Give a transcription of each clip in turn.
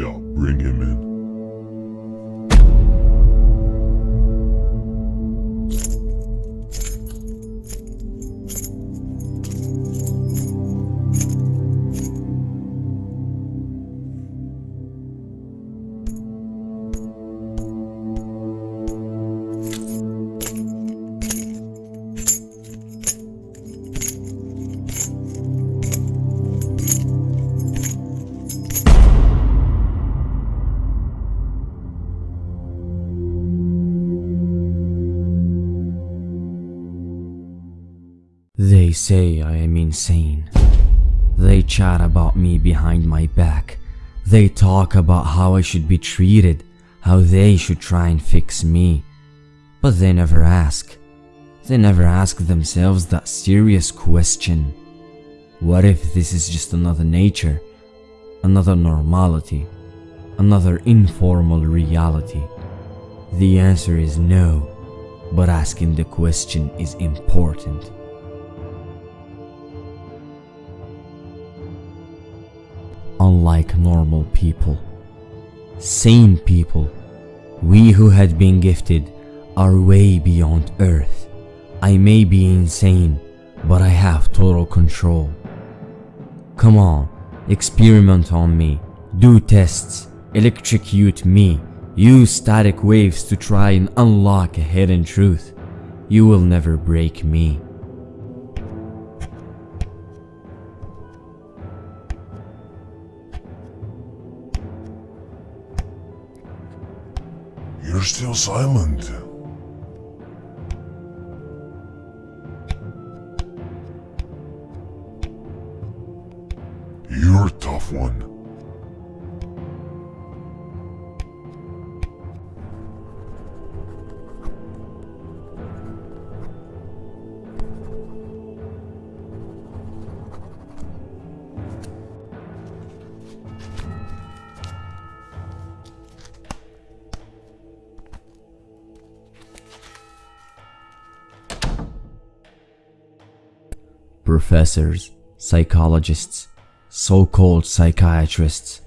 Yeah, bring him in. They say I am insane. They chat about me behind my back. They talk about how I should be treated, how they should try and fix me. But they never ask. They never ask themselves that serious question. What if this is just another nature, another normality, another informal reality? The answer is no, but asking the question is important. Unlike normal people, sane people, we who had been gifted are way beyond Earth. I may be insane, but I have total control. Come on, experiment on me, do tests, electrocute me, use static waves to try and unlock a hidden truth. You will never break me. You're still silent. You're a tough one. Professors, psychologists, so-called psychiatrists,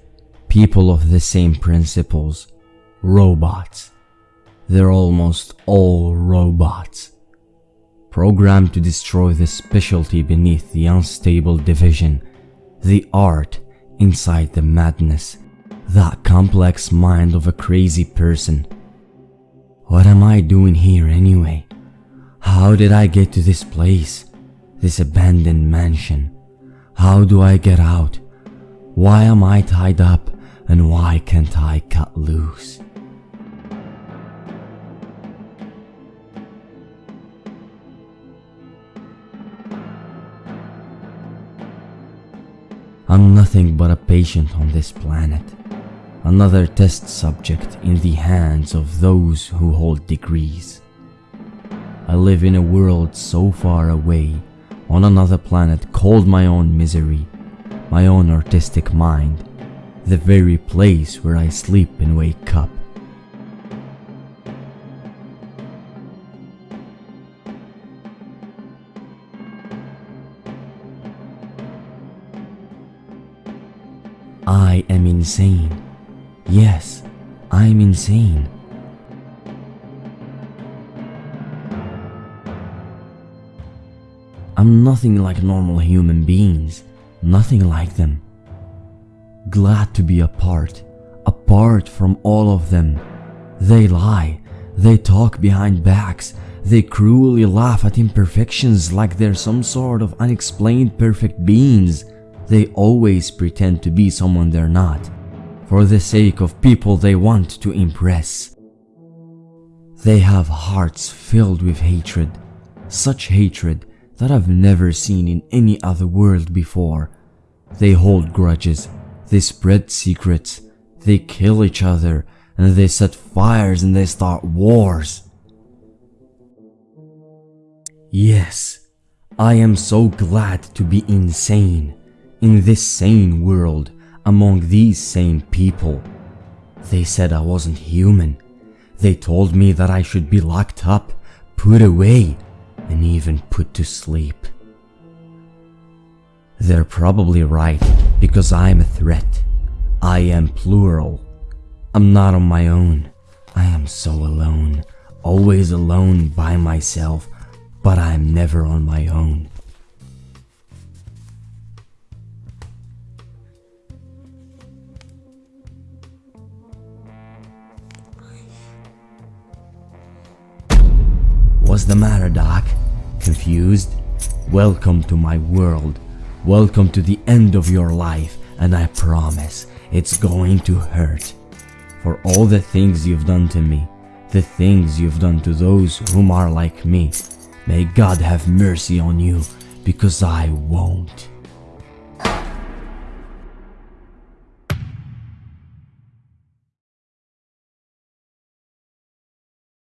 people of the same principles, robots. They're almost all robots. Programmed to destroy the specialty beneath the unstable division, the art inside the madness, that complex mind of a crazy person. What am I doing here anyway? How did I get to this place? This abandoned mansion? How do I get out? Why am I tied up and why can't I cut loose? I'm nothing but a patient on this planet. Another test subject in the hands of those who hold degrees. I live in a world so far away, on another planet called my own misery, my own artistic mind, the very place where I sleep and wake up. I am insane. Yes, I'm insane. I'm nothing like normal human beings, nothing like them. Glad to be apart, apart from all of them. They lie, they talk behind backs, they cruelly laugh at imperfections like they're some sort of unexplained perfect beings. They always pretend to be someone they're not, for the sake of people they want to impress. They have hearts filled with hatred, such hatred that I've never seen in any other world before. They hold grudges, they spread secrets, they kill each other, and they set fires and they start wars. Yes, I am so glad to be insane, in this sane world, among these sane people. They said I wasn't human. They told me that I should be locked up, put away, and even put to sleep. They're probably right, because I'm a threat. I am plural. I'm not on my own. I am so alone, always alone by myself, but I'm never on my own. The matter, Doc? Confused? Welcome to my world. Welcome to the end of your life, and I promise it's going to hurt. For all the things you've done to me, the things you've done to those whom are like me, may God have mercy on you. because I won't.